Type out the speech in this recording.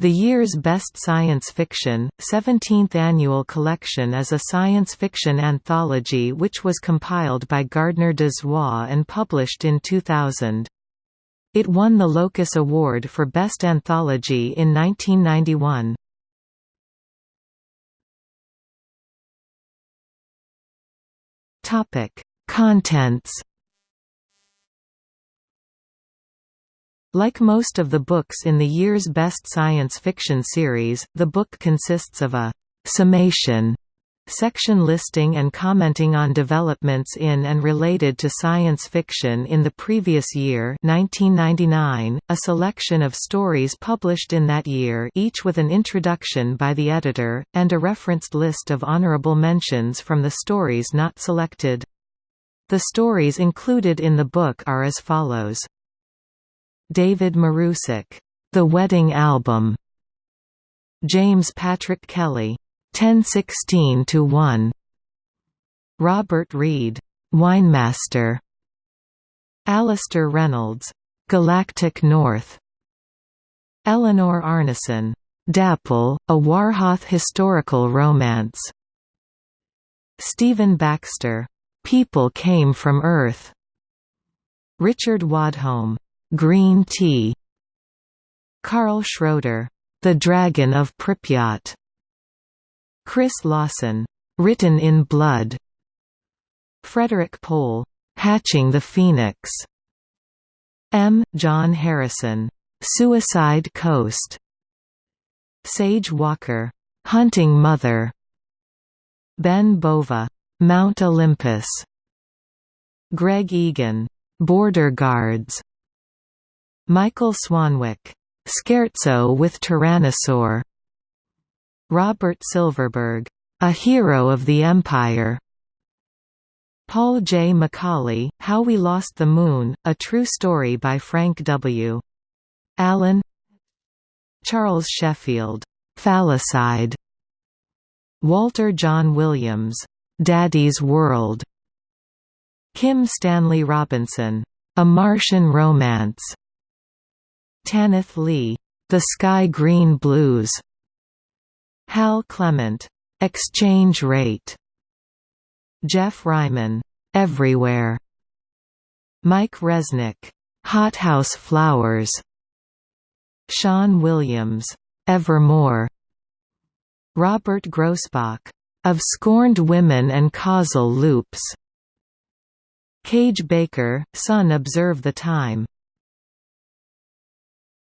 The year's best science fiction, 17th annual collection is a science fiction anthology which was compiled by Gardner Dozois and published in 2000. It won the Locus Award for Best Anthology in 1991. Contents Like most of the books in the year's best science fiction series, the book consists of a «summation» section listing and commenting on developments in and related to science fiction in the previous year 1999, a selection of stories published in that year each with an introduction by the editor, and a referenced list of honorable mentions from the stories not selected. The stories included in the book are as follows. David Marusek, The Wedding Album. James Patrick Kelly, 1016 to 1. Robert Reed, Winemaster. Alastair Reynolds, Galactic North. Eleanor Arnason, Dapple, a Hwarhath historical romance. Stephen Baxter, People Came from Earth. Richard Wadholm, Green tea. Karl Schroeder, The Dragon of Pripyat. Chris Lawson, Written in Blood. Frederik Pohl, Hatching the Phoenix. M. John Harrison, Suicide Coast. Sage Walker, Hunting Mother. Ben Bova, Mount Olympus. Greg Egan, Border Guards Michael Swanwick, Scherzo with Tyrannosaur. Robert Silverberg, A Hero of the Empire. Paul J. McAuley, How We Lost the Moon, a true story by Frank W. Allen. Charles Sheffield, Phallicide Walter Jon Williams, Daddy's World. Kim Stanley Robinson, A Martian Romance Tanith Lee, The Sky Green Blues. Hal Clement, Exchange Rate. Geoff Ryman, Everywhere. Mike Resnick, Hothouse Flowers. Sean Williams, Evermore. Robert Grossbach, Of Scorned Women and Causal Loops. Kage Baker, Son Observe the Time